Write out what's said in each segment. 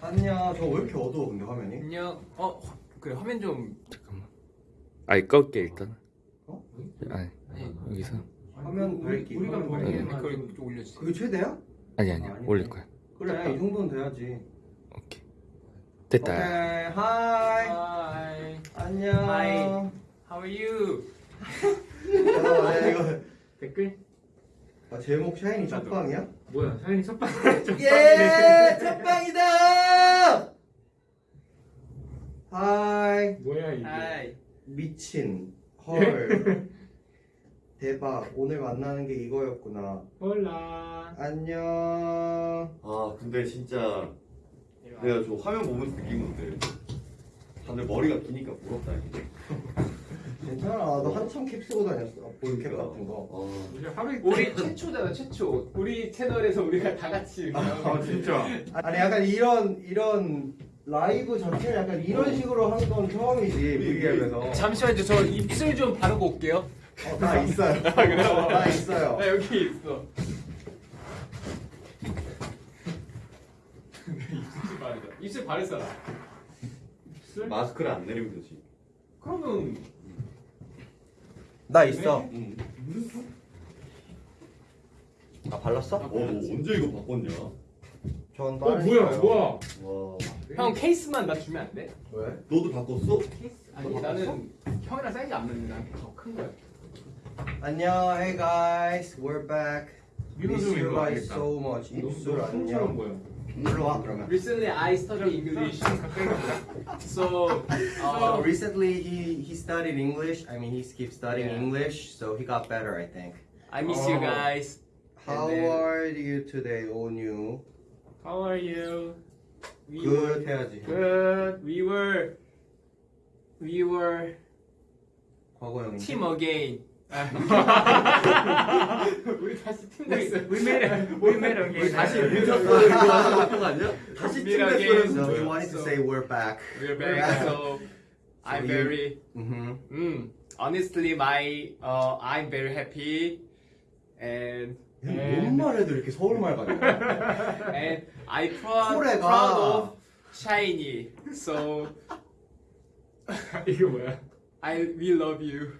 아니야 저왜 이렇게 어두워 근데 화면이? 안녕. 어 화- 그래 화면 좀 잠깐만. 아이 껐게 일단. 어? 아니 아니, 여기서 화면 밝기 우리가 화면 밝게 밝기. 그걸 좀 올려주세요. 그게 최대야? 아니 아니 아, 아니네. 올릴 거야. 그래 이 정도는 돼야지 오케이. 됐다. 오케이 하이 Hi. 안녕 Hi. How are you? 어, 네, 이거 댓글? 아, 제목 샤이니 첫방이야? 뭐야 사연이 첫방 예! 첫방이다! 하이. 뭐야 이게? Hi. 미친. 헐. 대박. 오늘 만나는 게 이거였구나. 홀라. 안녕. 아 근데 진짜 내가 저 화면 보면서 느낀 건데 다들 머리가 기니까 부럽다 이게 괜찮아 너 한참 캡 쓰고 다녔어 볼캡 같은 거 아, 우리 하루 이틀 우리 최초잖아 최초. 우리 채널에서 우리가 다 같이 아 진짜 아니 약간 이런 이런 라이브 자체를 약간 이런 식으로 한 건 처음이지 V앱에서 잠시만요. 저 입술 좀 바르고 올게요. 어, 나 있어요 나 있어요 나 여기 있어. 입술 바르자. 입술 바를 사람. 마스크를 안 내리면 되지 그러면 나 있어 응. 아 발랐어? 어, 너 언제 이거 바꿨냐? 전 어 뭐야. 뭐야 와 형 케이스만 나 주면 안 돼? 왜? 너도 바꿨어? 케이스? 아니 나는 형이랑 사이즈 안 맞는데 나한테 더큰 거야. 안녕 hey guys we're back miss 좀 you 일로 guys 와야겠다 so much 입술 솜처럼 안녕 보여 일로 와 그러면 Recently I studied English. so So uh, recently he he studied English. I mean he keeps studying Yeah. English, so he got better, I think. I miss you Oh. guys. How And then- are you today, Onyu? How are you? We Good 해야지. Good We were we were 과거형인데. team again. 우리 다시 팀 됐어. We made it We made it 우리 다시 민석도 이거 하는 거 아니야? 다시 팀 So 됐어요 he wanted to say we're back. We're back. So I'm very Mm-hmm. mm, honestly my uh, I'm very happy and 뭔 말해도 이렇게 서울말 같아. and I proud proud of shiny. So 이게 뭐야 I we love you.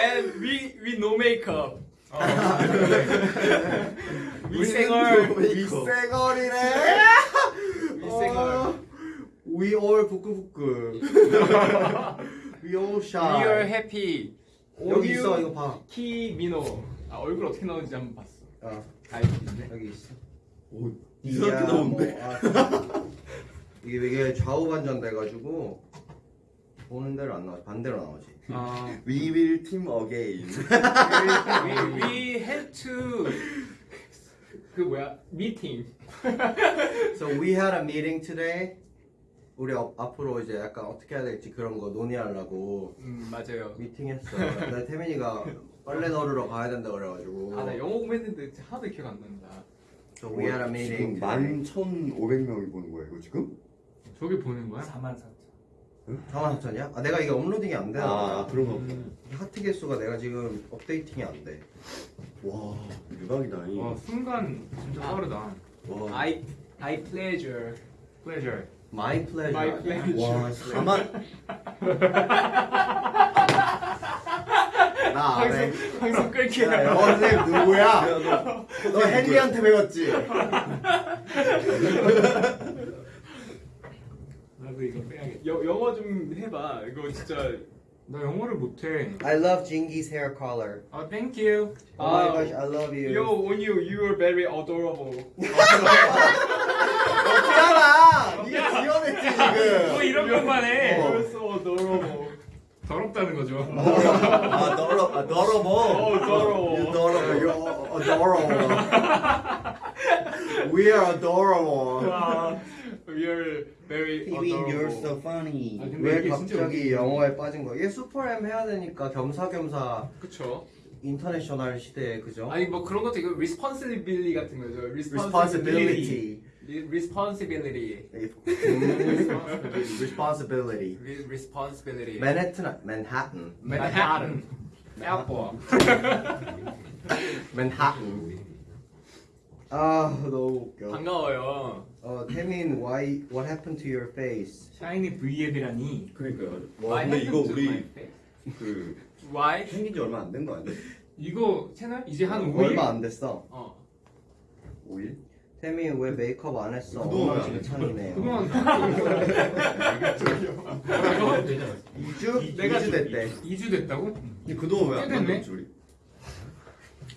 and we we no makeup. we 생얼 윗생얼이래. we 생얼. We all 부끄부끄. We all We shy. are happy. 여기 있어 이거 봐. 키미노. 아 얼굴 어떻게 나오는지 한번 봤어. 어, 아 있네. 여기 있어. 오 이상하게 나오는데 뭐, 아, 이게 이게 좌우 반전 돼가지고 보는 대로 안 나와 반대로 나오지. 아 We will team again we we had to 그 뭐야 미팅. So we had a meeting today. 우리 어- 앞으로 이제 약간 어떻게 해야 될지 그런 거 논의하려고 음 맞아요. 미팅했어. 근데 태민이가 빨래 널으러 가야 된다 그래가지고. 아 나 영어 공부했는데 하나도 기억 안 난다. So we had a meeting. 지금 11,500명이 보는 거야 이거 지금? 저기 보는 거야? 4만 4천. 4만 4천이야? 아 내가 이게 uploading이 안 되나 아 봐. 그런가 보다 하트 개수가 내가 지금 updating이 안 돼. 와 대박이다 이. 와 순간 진짜 아. 빠르다 와, I I pleasure. Pleasure My pleasure. My pleasure. 와 4만 나 안 해. 방송 끌게. 선생님 누구야? 야, 너, 너 헨리한테 배웠지? 여, 영어 좀 해봐. 이거 진짜. 나 영어를 못해 I love Jingy's hair color. 아 thank you Oh my 아, gosh, I love you. Yo, on you, you are very adorable. 없잖아. 네가 뭐 지금. 이런 것만 해 어. You're so adorable. 더럽다는 거죠 아 더러 아 더러워 어, 더러워. You adorable. You're adorable. We are adorable. 아, are very adorable. you're so funny. 아, 근데 왜 이게 진짜 갑자기 영어에 빠진 거야? 얘 슈퍼엠 해야 되니까 겸사겸사 그쵸. 인터내셔널 시대에 그죠? 아니 뭐 그런 것도 이거 responsibility 같은 거죠. Responsibility. Responsibility. 음, responsibility. Re- Responsibility. 맨해튼, 맨하튼. Manhattan. Apple. 맨하튼. 아 너무 웃겨. 반가워요. 어 태민, why what happened to your face? 샤이니 V앱이라니. 그러니까요. 와 근데 이거 우리. 그 Why? 생긴 지 얼마 안 된 거 아니야? 이거 채널 이제 한 5일? 얼마 안 됐어. 어. 5일? 태민 왜 메이크업 안 했어? 그동안 엄마 지금 찬이네요. 그동안 2주? 내가 2주 됐대. 2주 됐다고? 근데 그동안 왜안 꽤 됐네. 우리?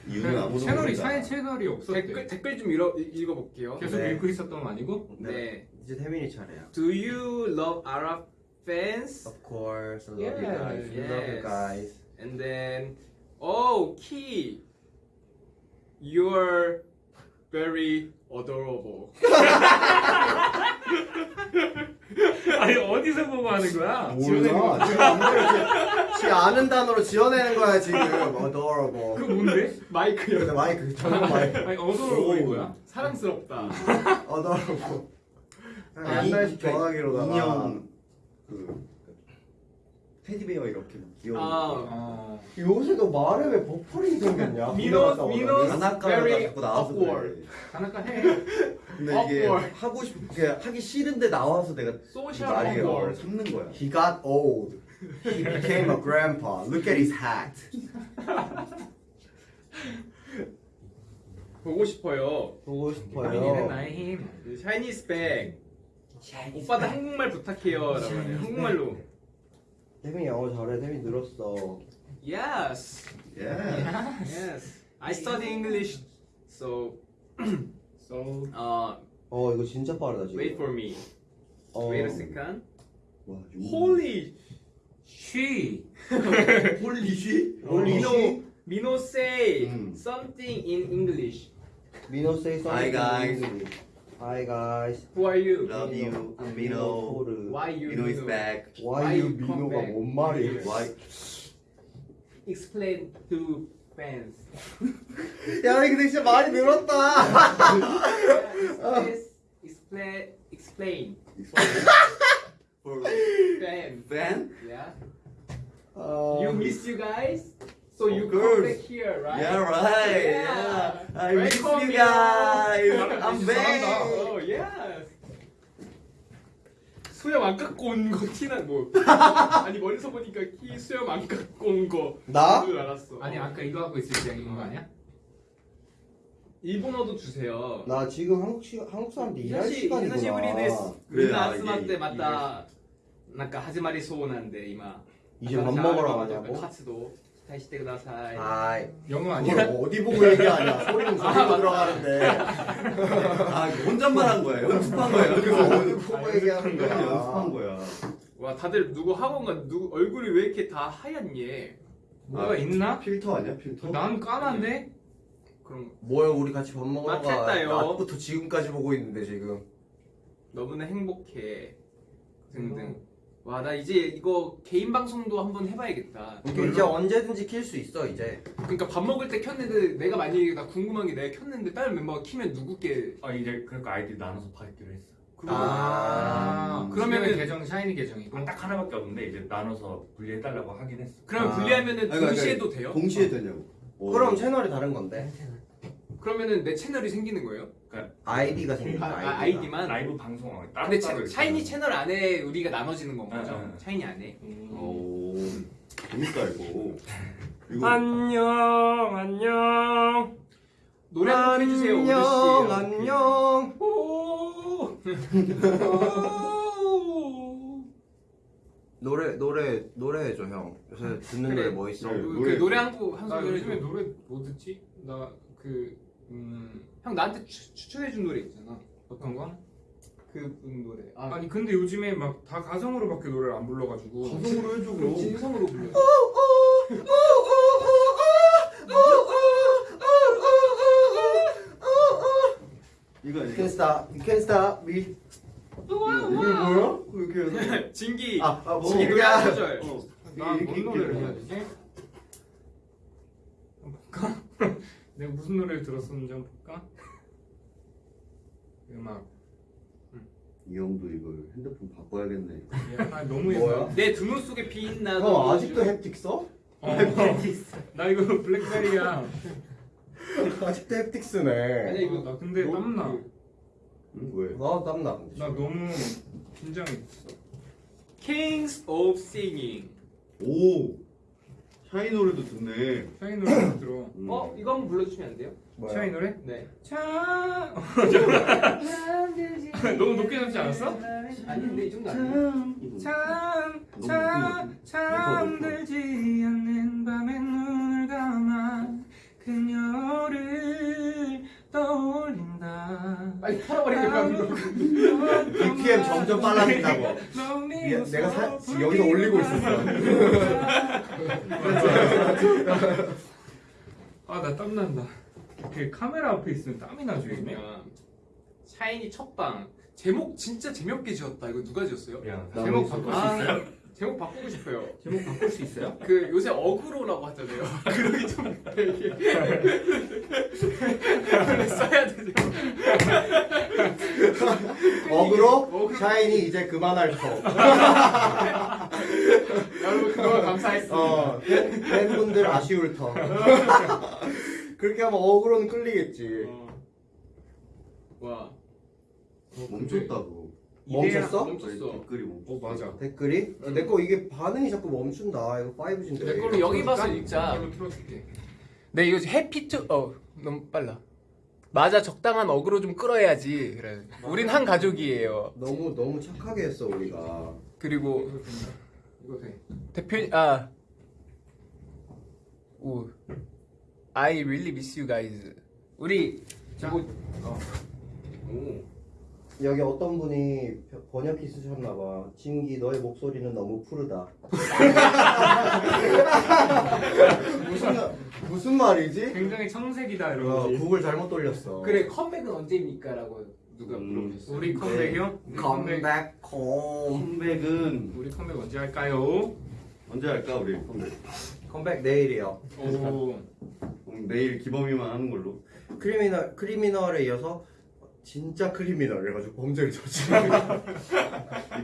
이유는 아무도 채널이. 샤이 채널이 없었대. 댓글 댓글 좀 읽어 읽어볼게요. 계속 네. 읽고 있었던 건 아니고? 네. 이제 태민이 차례야. Do you love Arab fans? Of course, I love you Yeah, guys. We love you yes. guys. And then, oh, Key, you're very adorable. 아니 어디서 보고 하는 거야? 몰라. 지금 이렇게 지 아는 단어로 지어내는 거야 지금. Adorable. 그 뭔데? 마이크요. 근데 마이크 전용 마이크. 아니 보인 거야? 사랑스럽다. Adorable. 아, 한 이- 달씩 전화기로다가. 인형 그 테디베어 이렇게 귀여운 아. 거. 어. 요새 너 말에 왜 버퍼링이 생겼냐? 오더니. 민호- 가나카가 자꾸 나와서. 그래. 하나까 해. 근데 이게. 하고 싶게 하기 싫은데 나와서 내가 Social 말이 awkward. 참는 거야. He got old. He became a grandpa. Look at his hat. 보고 싶어요. 보고 본인은 싶어요. 나의 힘. SHINee's back. 오빠도 한국말 부탁해요. 라고 하네요. 한국말로. 태민이 영어 잘해. 태민 늘었어. Yes. 예. Yes. I study English. So, So uh, 어 이거 진짜 빠르다 지금. wait for me. 어, Wait a second. 와, Holy. 쉬. 홀리쉬? Holy Mino, shit. Mino say 음. something in English. 민호 say Hi, something. guys. in English. Hi guys. Who are you? Love you, I'm Mino. 호르. Why you? Mino is Mino? back. Why Why you you come 민호가 back? 뭔 말이야? Why? Explain to fans. 야 근데 진짜 많이 늘었다. Please explain. Explain. For Fans. fan? Yeah. 어, You miss you guys. So you Of come course. back here, right? Yeah, right. Yeah. Yeah. I miss Welcome, you guys. Mino. I'm back. Oh yes. 수염 안 깎고 온 거 티나 뭐 아니 멀리서 보니까 키 수염 안 깎고 온거 나? 줄 알았어. 아니 아까 이거 하고 있을 때 이거 아니야? 일본어도 주세요. 나 지금 한국 시 한국 사람들 일할 사실 시간이구나. 久しぶりです。 그래, みんな 아, 集まっ 이게- てまた なんか始まりそうなんで今。 이제 밥 먹으러 가냐고? 活動期待してください。 아이. 영어 이걸 아니야? 어디 보고 얘기하냐? 소리는 저기로 들어가는데. 아, 이거 혼잣말 한 거야. 연습한 거야. 어디 보고 얘기하는 그냥 거야? 연습한 거야. 와 다들 누구 학원가 누구 얼굴이 왜 이렇게 다 하얗니? 뭐가 아, 있나? 필터 아니야? 필터? 난 까만데? 그럼 뭐야 우리 같이 밥 먹으러 가. 맞겠다요. 낮부터 지금까지 보고 있는데 지금. 너무나 행복해. 등등. 와 나 이제 이거 개인 방송도 한번 해봐야겠다. 이게 이제 언제든지 킬 수 있어 이제. 그러니까 밥 먹을 때 켰는데 내가 만약에 나 궁금한 게 내가 켰는데 다른 멤버가 키면 누구께 아 이제 그러니까 아이디 나눠서 받기로 했어. 그거 아, 그러면은- 그러면은 계정 샤이니 계정이고 아, 딱 하나밖에 없는데 이제 나눠서 분리해달라고 하긴 했어. 그러면 아. 분리하면은 아니, 그러니까 동시에 해도 돼요? 동시에 되냐고. 어. 그럼 채널이 다른 건데. 그러면은 내 채널이 생기는 거예요? 아이디가 생긴다. 아, 아이디가. 아이디만? 라이브 방송 따로 근데 따로 차, 이렇게 샤이니 채널 안에 우리가 나눠지는 건 거죠? 응, 응. 샤이니 안에? 오. 재밌다 이거. 이거 안녕 안녕 노래 한곡 해주세요 오늘 씨 안녕 안녕. 오. 노래 노래 노래 해줘 형. 요새 듣는 그래. 노래 뭐 있어? 그래. 그 노래. 노래 한곡한 나 소절 요즘에 노래 뭐 듣지? 나그 음, 형 나한테 추, 추천해준 노래 있잖아 어떤 거? 그분 노래 아, 아니 근데 요즘에 막 다 가성으로밖에 노래를 안 불러가지고 가성으로 해줘 그럼. 진성으로 불러 이거 You can stop. You can stop me. 이거 뭐야? 이렇게 해서. 진기 아, 아 뭐? 진기 노래 한 소절 어. 나뭔 노래를 해야 되지? 볼까? 내가 무슨 노래를 들었었는지 한번 볼까? 음악 이 형도 이걸 핸드폰 바꿔야겠네. 아 너무 뭐야? 예뻐 내두눈 속에 빛 나도 형 아직도 햅틱 써? 어, 나 이거 블랙베리야 아직도 햅틱스네. 아니 이거 나 근데 너- 땀나. 그 응, 왜? 나 땀나. 나. 너무 긴장했어. Kings of Singing. 오 샤이 노래도 듣네. 샤이 노래 들어. 음. 어 이거 한번 불러주시면 안 돼요? 뭐야? 샤이 노래? 네. 차. 너무 높게 잡지 않았어? 아니 근데 이 정도 아니에요. 참, 참, 높은 잠들지 않는 밤에 눈을 감아 그녀를 떠올린다. 빨리 털어버리니까 BPM 점점 빨라진다고. 미- 내가 사, 지금 여기서 올리고 있었어. 아, 나 땀난다. 그 카메라 앞에 있으면 땀이 나죠? 그러니까 샤이니 첫방 제목 진짜 재미없게 지었다. 이거 누가 지었어요? 나 제목 바꿀 수 아, 있어요? 제목 바꾸고 싶어요. 제목 바꿀 수 있어요? 그 요새 어그로라고 하잖아요. 그러기 좀 되게 써야 되죠. 어그로 어그로. 샤이니 이제 그만할 터. 여러분 그동안 감사했습니다. 어 팬- 팬분들 아쉬울 터. 그렇게 하면 어그로는 끌리겠지. 어. 와 멈췄다고. 멈췄어? 멈췄어. 댓글이 멈췄어. 어, 맞아. 댓글이? 내거 이게 반응이 자꾸 멈춘다. 이거 5G인데. 내 걸로 여기 봐서 읽자. 틀어줄게. 네 이거 happy to 어 너무 빨라 맞아 적당한 어그로 좀 끌어야지 그래 우린 한 가족이에요 너무 너무 착하게 했어 우리가. 그리고 이거. 이거 돼. 대표 아 오 I really miss you guys 우리 자, 뭐- 어. 오. 여기 어떤 분이 번역기 쓰셨나 봐. 진기 너의 목소리는 너무 푸르다. 무슨 말- 무슨 말이지? 굉장히 청색이다, 어, 이러고. 구글 잘못 돌렸어. 그래 컴백은 언제입니까 라고 누가 음. 물어보셨어. 우리 컴백이요? 우리 컴백. come back home. 컴백은 우리 컴백 언제 할까요? 언제 할까 우리 컴백? 컴백 내일이요. 오. 그럼 내일 기범이만 하는 걸로. criminal criminal에 이어서 진짜 criminal 해가지고 범죄를 저지르는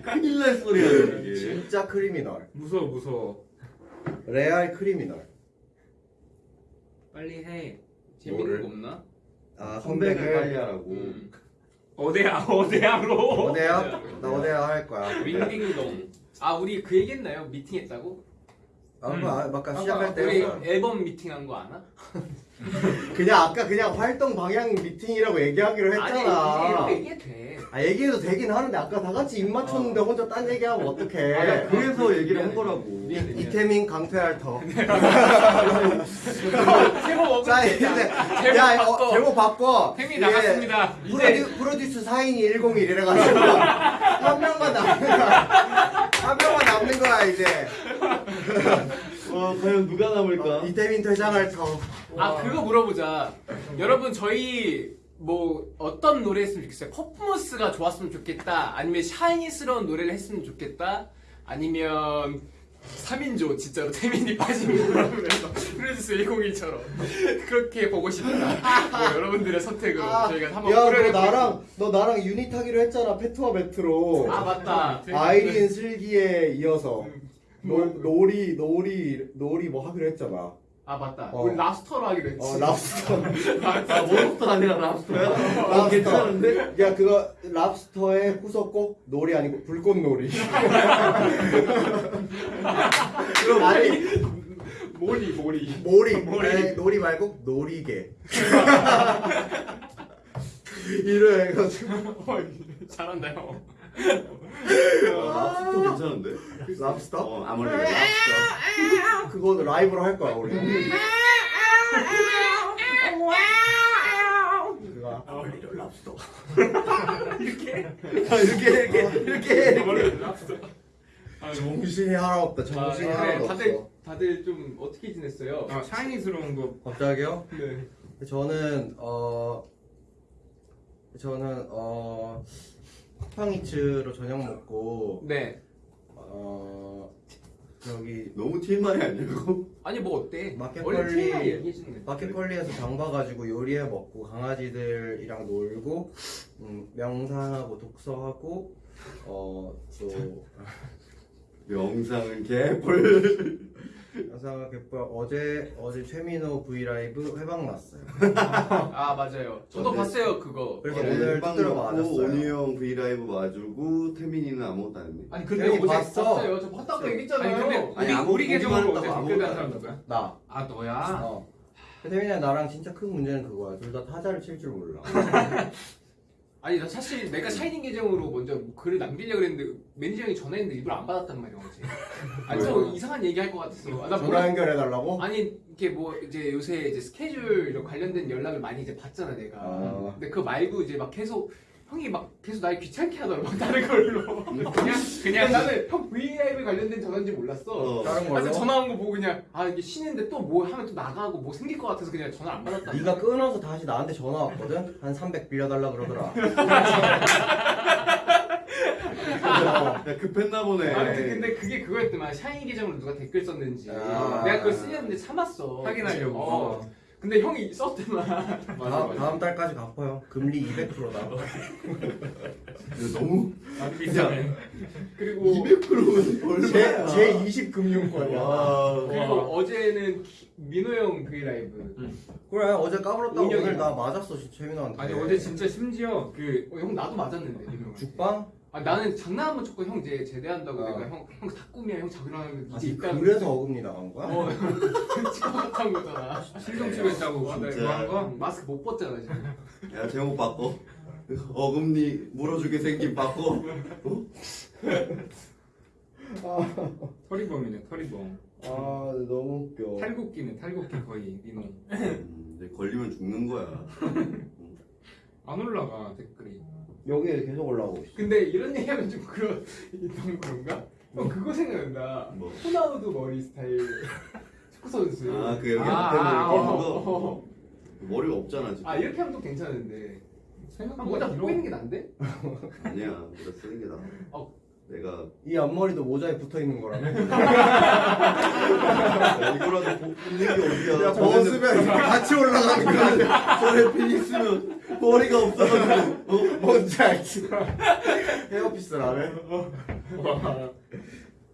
큰일 날 소리야 이게. 진짜 criminal 무서워, 무서워. 레알 criminal 빨리 해. 재밌는 뭐를? 거 없나? 아 컴백을 빨리 컴백을 하라고. 음. 어대야, 어대야로. 어디야? 나 어디야 할 거야 Ring Ding Dong. 아 우리 그 얘기했나요? 미팅했다고? 아, 음. 아까 아까 시작할 때 우리. 앨범 미팅한 거 아나? 그냥 아까 그냥 활동 방향 미팅이라고 얘기하기로 아니 했잖아 이렇게 얘기해도 돼. 아 얘기해도 되긴 하는데 아까 다 같이 입 맞췄는데 혼자 딴 얘기하면 어떡해 아, 그래서 얘기를 한 거라고. 미안해, 미안해. 이태민 강퇴할 터 제목 자 이제 제목 야 바꿔. 어, 제목 바꿔 템이 이게 나갔습니다. 이제 프로듀, 프로듀스 4인이 101 이래가지고 한 명만 남는 거야 한 명만 남는 거야 이제 와 과연 누가 남을까? 어, 이태민 퇴장할 터 아 그거 물어보자. 여러분 저희 뭐 어떤 노래 했으면 좋겠어요? 퍼포먼스가 좋았으면 좋겠다. 아니면 샤이니스러운 노래를 했으면 좋겠다. 아니면 3인조 진짜로 태민이 빠진 그래서 프로듀스 101처럼 그렇게 보고 싶다. 뭐 여러분들의 선택으로 저희가 한번 아, 야, 너 꾸려내고 나랑 너 나랑 유닛 하기로 했잖아 페트와 베트로 아 맞다. 아이린 슬기에 이어서 노, 놀이 놀이 놀이 뭐 하기로 했잖아 아 맞다. 어. 우리 랍스터로 하기로 했지. 어 랍스터 아 몬스터 아니라 랍스터야? 아 랍스터. 괜찮은데? 야 그거 랍스터의 후속곡 놀이 아니고 불꽃놀이 그럼 아니 모리 모리. 모리 모리. 아니, 놀이 말고 놀이개 이래 해가지고 잘한다 요. 아, 랍스터 괜찮은데? 랍스터? 어 아무래도 랍스터 그거 라이브로 할 거야 우리 그거 아무래도 랍스터 이렇게 이렇게 이렇게 이렇게 랍스터. 아, 정신이 하나 없다 아, 정신이 그래. 하나도 다들 없어 다들 좀 어떻게 지냈어요? 아, 샤이니스러운 거. 갑자기요? 네. 저는 어 저는 어 쿠팡이츠로 저녁 먹고 네. 어 저기 너무 TMI 아니냐고? 아니 뭐 어때? 마켓컬리- 얘기해주는 거야. 마켓컬리에서 장 봐가지고 요리해 먹고 강아지들이랑 놀고 음, 명상하고 독서하고 어또 영상은 개뿔. 영상을 개뿔 어제 어제 최민호 V 라이브 회방 났어요. 아 맞아요. 저도 어제- 봤어요 그거. 그래서 어제 오늘 빵 두드려 먹고 맞았어요. 온유 형 브이라이브 와주고 태민이는 아무것도 안 했네. 아니 근데 형이 어제 봤어. 봤어요. 저 봤다고 아니 얘기했잖아요. 근데 아니, 우리, 아무- 우리 계정으로 어제 했다고 댓글 단 아무것도 사람 안 누구야? 나. 아 너야? 어. 태민이랑 나랑 진짜 큰 문제는 그거야. 둘 다 타자를 칠 줄 몰라. 아니 나 사실 내가 샤이니 계정으로 먼저 뭐 글을 남기려고 그랬는데 매니저 형이 전화했는데 일부러 안 받았단 말이야 어제. 아니 저? 이상한 얘기 할 것 같았어. 아, 나 전화 몰라. 연결해 달라고? 아니 이렇게 뭐 이제 요새 이제 스케줄 이런 관련된 연락을 많이 이제 받잖아 내가. 아. 근데 그거 말고 이제 막 계속 형이 막 계속 날 귀찮게 하더라고 다른 걸로. 그냥 그냥 그냥 나는 형 V-라이브 관련된 전화인지 몰랐어. 어. 다른 걸로? 그래서 전화 온 거 보고 그냥 아 이게 쉬는데 또 뭐 하면 또 나가고 뭐 생길 것 같아서 그냥 전화 안 받았다. 네가 끊어서 다시 나한테 전화 왔거든? 한 300 빌려달라 그러더라. 야, 급했나 보네. 아무튼 근데 그게 그거였더만 샤이니 계정으로 누가 댓글 썼는지 아. 내가 그걸 쓰려는데 참았어. 확인하려고. 어. 근데 형이 썼더만. 다음, 다음 달까지 갚아요. 금리 200%다. 이거 너무 비싸네. 그리고 200%면 제, 얼마야? 제 20 금융권이야. 와. 그리고 어제는 키- 민호 형 V 라이브. 그래, 어제 까불었다고. 오늘 나 맞았어, 진짜 최민호한테. 아니 어제 진짜 심지어 그 어, 형 나도 맞았는데. 죽방? 아 나는 장난 한번 쳤고 형 이제 제대한다고 아. 내가 형형다 꿈이야 형 자기랑 이제 아니, 있다. 그래서 어금니 나간 거야? 어 찍어봤던 거잖아. 실종 치료했다고 진짜. 그거 한 거? 마스크 못 벗잖아 지금. 야 제목 바꿔. 어금니 물어주게 생긴 바꿔. 털이범이네 털이범. 아, 너무 웃겨. 탈곡기네 탈곡기 거의 민호. 음, 이제 걸리면 죽는 거야. 안 올라가 댓글이. 여기에 계속 올라오고 있어. 근데 이런 얘기하면 좀 그런 너무 그런가? 형 그거 생각난다. 뭐. 호나우드 머리 스타일 축구 선수. 아 그 여기 아, 앞에 아, 머리 어, 끼는 거. 어. 머리가 없잖아 지금. 아 이렇게 하면 또 괜찮은데. 형 생각보다 모자 길어. 벗고 있는 게 난데? 아니야. 모자 쓰는 게 나아. 어. 내가 이 앞머리도 모자에 붙어 있는 거라며? 야, 이거라도 복- 붙는 게 어디야? 야, 벗으면 이렇게 같이 올라가는 거야. 저래 핀 있으면 머리가 없어가지고. 어? 뭔지 알지? 헤어피스라며?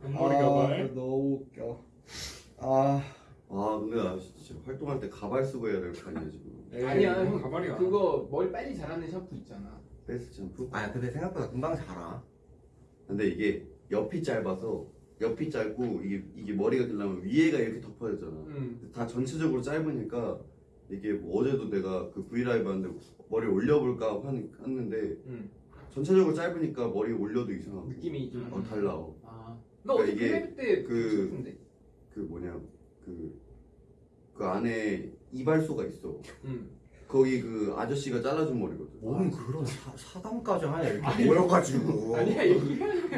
앞머리가 아, 말. 너무 웃겨. 아, 아 근데 나 진짜 활동할 때 가발 쓰고 해야 될 거 아니야 지금. 에이, 아니야 형 가발이야. 그거 머리 빨리 자라는 샴푸 있잖아. 베스트 샴푸? 아 근데 생각보다 금방 자라. 근데 이게 옆이 짧아서 옆이 짧고 이게 이게 머리가 길려면 위에가 이렇게 덮어야 되잖아. 응. 다 전체적으로 짧으니까 이게 뭐 어제도 내가 그 브이라이브 하는데 머리 올려볼까 하는- 했는데 응. 전체적으로 짧으니까 머리 올려도 이상하고 느낌이 좀. 어, 달라. 어. 아. 그러니까 이게 그- 그. 그 뭐냐 그, 그 안에 이발소가 있어. 응. 거기 그 아저씨가 잘라준 머리거든. 뭔 그런 사, 사담까지 하냐 이렇게 모여가지고. 아니야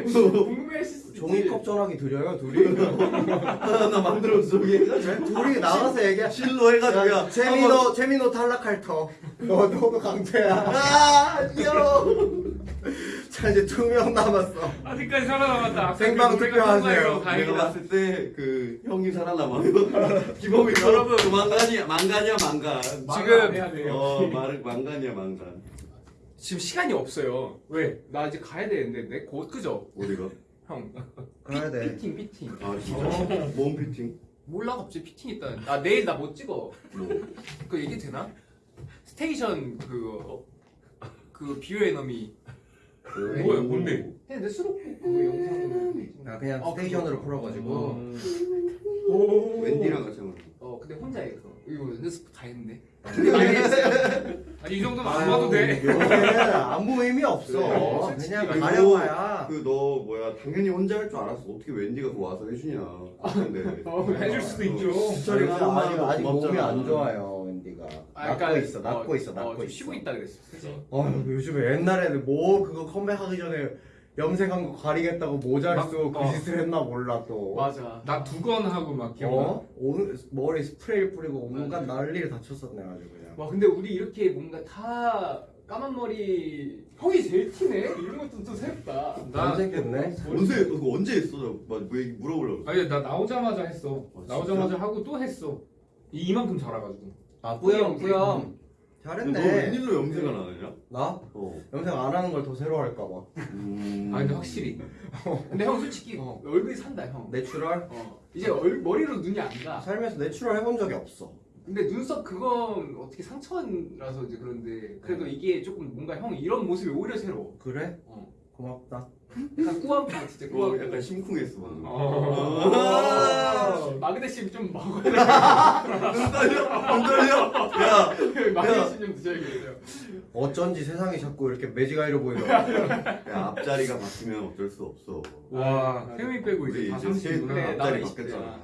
궁금해하실 수 있지. 종이컵 전화기 드려요 둘이? 하나 만들어서 저기 해가지고 둘이 나가서 얘기해. 실로 해가지고 야 최민호 최민호 탈락할 터. 너 너도 강태야. 아 귀여워. 자 이제 두 명 남았어. 아직까지 살아남았다. 생방 투표하세요. 내가. 봤을 때 그 형이 살아남아. 기범이 여러분. 그 망간이야 망간이야 망간. 지금 해야 돼요. 어 말, 망간이야 망간. 지금 시간이 없어요. 왜? 나 이제 가야 되는데 내곧 그죠? 어디가? 형. 가야 돼. fitting fitting. 아 진짜. 몸 피팅. 몰라 갑자기 피팅 있다. 아 내일 나 못 찍어. 뭐. 그 얘기 되나? 스테이션 그거 어, 그 Be Your Enemy. 뭐야, 뭔데? 근데 수록곡 그거 영상. 아 그냥 어, 스테이션으로. 풀어가지고. 웬디랑 같이 하는 거. 어 근데 혼자 해 그거. 이거 연습 다 했는데. 아니 이 정도면 안 봐도 돼. 아무 의미 없어. 네, 솔직히 그냥. 가려봐야. 그 너 뭐야 당연히 혼자 할 줄 알았어. 어떻게 웬디가 그거 와서 해주냐. 근데 어, 해줄 수도 있죠. 진짜로 아직 아직, 몸이. 안 좋아요 웬디가. 아, 약간, 있어, 낫고 어, 있어, 어, 좀 있어. 쉬고 있다 그랬어. 그치? 어, 요즘에 옛날에는 뭐 그거 컴백하기 전에 염색한 거 가리겠다고 모자를 막- 쓰고 어. 그 짓을 했나 몰라 또. 맞아. 나 두 건 하고 막 기억나. 어? 오늘 머리 스프레이 뿌리고 온갖 난리를 다 쳤었네 아주 그냥. 와 근데 우리 이렇게 뭔가 다 까만 머리 형이 제일 티네. 이런 것도 또 새롭다. 나 염색했네. 언제 그거 언제 했어? 나뭐 물어보려고. 아니 나 나오자마자 했어. 아, 나오자마자 하고 또 했어. 이- 이만큼 자라가지고. 아 뿌염, 뿌염 뿌염. 너 잘했네. 웬일로 염색을 안 하냐? 나 어. 염색 안 하는 걸 더 새로 할까봐. 음. 아 근데 확실히 근데 형 솔직히 어. 얼굴이 산다 형. Natural? 어. 이제 얼, 머리로 눈이 안 가. 살면서 natural 해본 적이 없어. 근데 눈썹 그건 어떻게 상처라서 이제 그런데 그래도 이게 조금 뭔가 형 이런 모습이 오히려 새로워. 그래? 어. 고맙다. 약간 꾸안꾸 진짜 어, 꾸안꾸. 약간 심쿵했어 방금. 어. 아. 마그네슘 좀 먹어야 눈 떨려? 눈 떨려? 야, 돼. 마그네슘 좀 드셔야겠어요. 어쩐지 세상이 자꾸 이렇게 매직아이로 보이더라. 야 앞자리가 바뀌면 어쩔 수 없어. 와 태민이 빼고 이제 다 이제 셋 30이구나 그래, 앞자리 바뀌었잖아.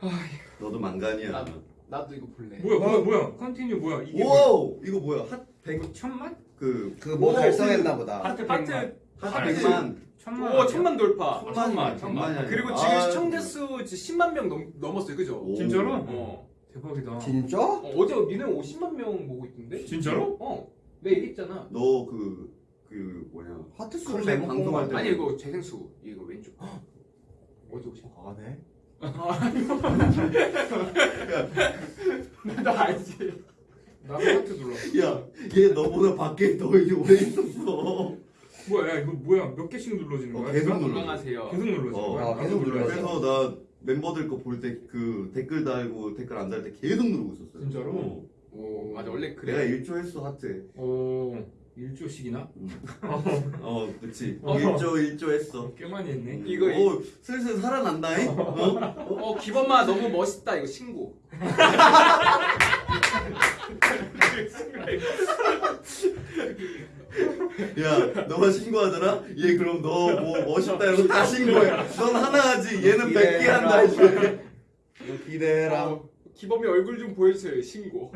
20대 야. 너도 망간이야. 나도. 나도 이거 볼래. 뭐야 뭐야 뭐야 continue 뭐야 이게 뭐야? 오, 이거 뭐야? 하트 이거 천만? 그 그뭐 달성했나 보다. 하트 하트 하트. 하트 백만. 천만 오? 천만 돌파. 천만, 천만이 천만. 아니야. 그리고 지금 아, 시청자 수 10만 명 넘, 넘었어요, 그죠? 오. 진짜로? 어. 대박이다 진짜? 어, 어제 민호 50만 명 보고 있던데? 진짜로? 어. 내가 얘기했잖아. 너그그 뭐냐? 하트 수 컴백 방송할 때. 아니 이거 재생수 이거 왼쪽. 어제 50. 아 네? 너 알지? 나도 하트 눌러 야, 얘 너보다 밖에 더 오래 있었어. 뭐야 야 이거 뭐야 몇 개씩 눌러지는 어, 거야? 계속 계속, 눌러. 건강하세요. 계속 눌러지는 어, 거야? 아, 계속 나도 눌러야 돼. 그래서 나 멤버들 거 볼 때 그 댓글 달고 댓글 안 달 때 계속 누르고 있었어. 진짜로? 어. 오 맞아 원래 내가 그래. 1조 했어 하트. 오 일조씩이나? 어, 그치. 어. 1조 1조 했어. 꽤 많이 했네 이거 오, 슬슬 살아난다잉. 어? 어 기범아 너무 멋있다 이거 신고. 야, 너가 신고하잖아? 얘 그럼 너 뭐 멋있다 이러고 다 신고해. 넌 하나 하지. 얘는 100개 한다. 이제. 너 기대해라. 어, 기범이 얼굴 좀 보여주세요 신고.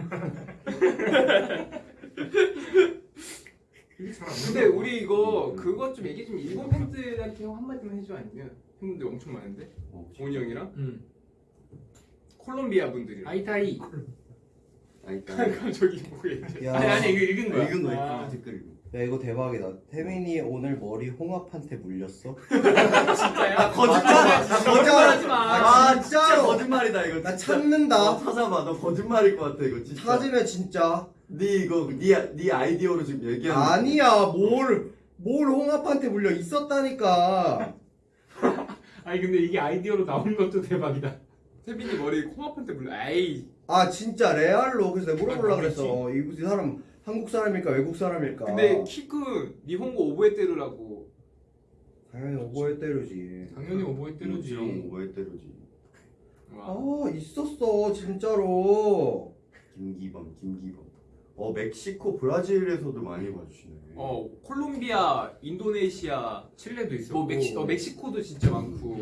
근데 우리 이거 그것 좀 얘기 좀 일본 팬들한테 형 한마디만 해줘 아니면 팬분들 엄청 많은데 어, 원이 형이랑 응 콜롬비아 분들이랑. 아이타이 그럼 저기. 야, 아니 아니 이거 읽은 거야 읽은 거 아. 읽은 댓글 야 이거 대박이다. 태민이 오늘 머리 홍합한테 물렸어? 진짜야? 거짓말! 거짓말하지 마. 아, 아, 진짜 진짜로? 거짓말이다 이거. 나 진짜. 찾는다. 어, 찾아봐. 너 거짓말일 것 같아 이거 진짜. 찾으면 진짜 네 이거 네, 네 아이디어로 지금 얘기하는 거야. 아니야 뭘뭘 홍합한테 물려 있었다니까. 아니 근데 이게 아이디어로 나온 것도 대박이다 태빈이 머리 콩합한테 물려. 에이. 아 진짜 레알로 그래서 내가 물어보려고 아, 그랬어. 어, 이 사람 한국 사람일까 외국 사람일까? 근데 키크 니혼고 오보에테루라고. 당연히 오버에 때려지. 당연히 음, 왜 때려지? 와. 아 있었어 진짜로. 김기범, 김기범. 어 멕시코, 브라질에서도 많이 봐주시네. 어 콜롬비아, 인도네시아, 칠레도 있어 뭐 멕시 어 멕시코도 진짜 많고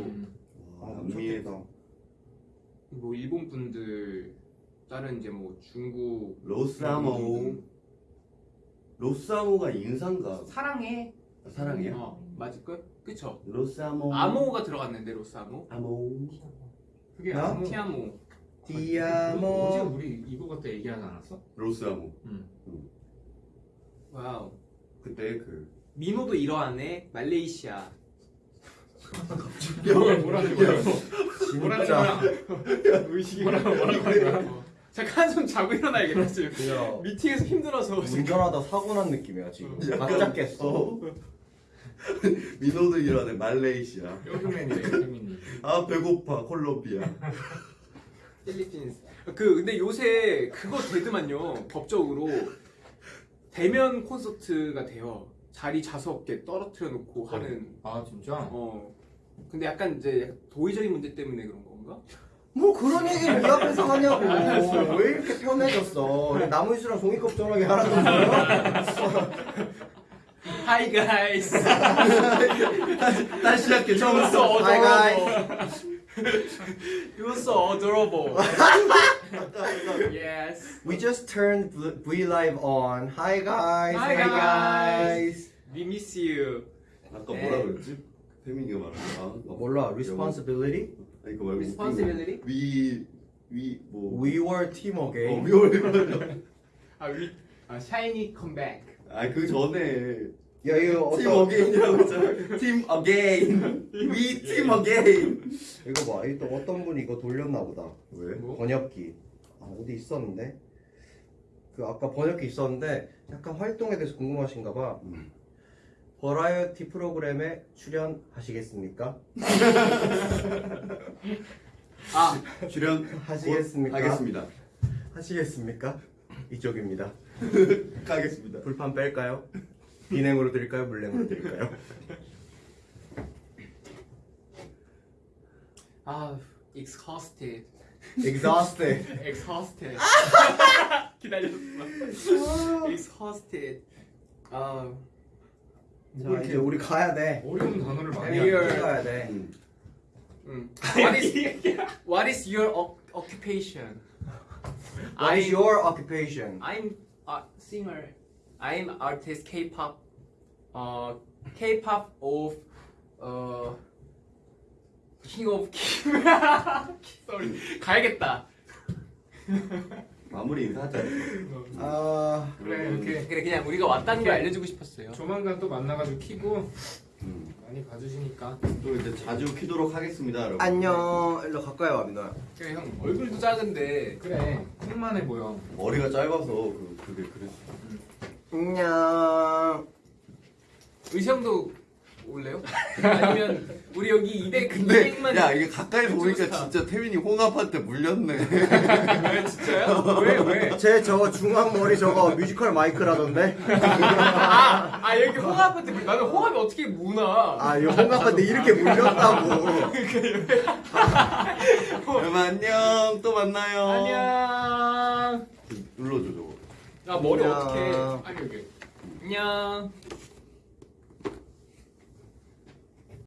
아 아, 미쳤겠다. 뭐 일본 분들 다른 이제 뭐 중국 로사모. 로사모가 인상가? 사랑해. 사랑이야? 어 맞을 걸? 그쵸? 로사모. 아모가 들어갔는데 로스아모. 아모. 그게 야? 아무 티아모. 어제 디아모. 우리 이거 갖다 얘기하지 않았어? 로스아모. 와우. 그때 그. 민호도 이러하네. 말레이시아. 뭐야 뭐라는 거야 뭐라는 진짜. 거야 뭐라고 뭐라고 하는 거야 어. 잠깐 한숨 자고 일어나야겠다 지금. 야, 미팅에서 힘들어서. 운전하다 사고 난 느낌이야 지금. 각 깼어. 어. 민호도 일하네 말레이시아. 뼈맨이 아 배고파 콜롬비아. 필리핀. 그 근데 요새 그거 되더만요. 법적으로 대면 콘서트가 돼요. 자리 좌석에 떨어뜨려 놓고 하는. 아 진짜? 어. 근데 약간 이제 도의적인 문제 때문에 그런 건가? 뭐 그런 얘기를 이 앞에서 하냐고. 왜 이렇게 편해졌어? 나무이수랑 종이컵 전화기 하나 줬어요? Hi guys. 다시 시작해 so Hi, adorable. You were so adorable. yes. We just turned V Live on. Hi guys. Hi, Hey, guys. We miss you. 아까 뭐라 그랬지? 태민이가 말한 거. 어, 몰라. Responsibility? like well, responsibility. We we 뭐 We were team again. 어, we were 아, 위, 아 샤이니 컴백. 아그 전에 야 이거 팀 어게인이라고 했잖아. 팀 어게인. 위팀 어게인. 이거 봐. 또 어떤 분이 이거 돌렸나 보다. 왜? 뭐? 뭐? 번역기. 아 어디 있었는데? 그 아까 번역기 있었는데 약간 활동에 대해서 궁금하신가 봐. 음. 버라이어티 프로그램에 출연하시겠습니까? 아 출연 하시겠습니까? 하겠습니다. 하시겠습니까? 이쪽입니다. 가겠습니다. 불판 뺄까요? 비냉으로 드릴까요? 물냉으로 드릴까요? 아 exhausted Exhausted. exhausted 기다렸어 exhausted 아 자 이제 우리 가야 돼. 어려운 단어를 많이. 하네. 가야 돼. 음. 음. what is what is your occupation What is your occupation? I'm a singer. I'm artist K-pop. Uh, K-pop of uh King of King. Sorry. 가야겠다. 마무리 인사하자. 아 그래 이렇게 그래 그냥 우리가 왔다는 걸 알려주고 싶었어요. 조만간 또 만나가지고 키고 음. 많이 봐주시니까 또 이제 자주 키도록 하겠습니다, 여러분. 안녕. 일로 가까이 와 민호야. 그래 형 얼굴도 작은데 그래 콩만해 보여 머리가 짧아서 그, 그게 그랬어. 안녕. 의형도 올래요? 아니면 우리 여기 200 근데 200만 야 이게 가까이서 보니까. 진짜 태민이 홍합한테 물렸네. 진짜요? 왜 왜? 제저 중앙 머리 저거 뮤지컬 마이크라던데. 아, 아 여기 홍합한테 물- 나는 홍합이 어떻게 무나? 아 이거 홍합한테 이렇게 물렸다고. 여러분 안녕. 또 만나요. 안녕. 눌러줘 저거. 아 머리 안녕. 어떻게? 아니 여기. 안녕.